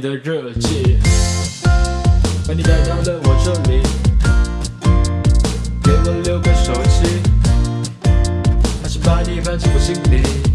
你的热气把你带到了我这里，给我留个手机，还是把你放进我心里。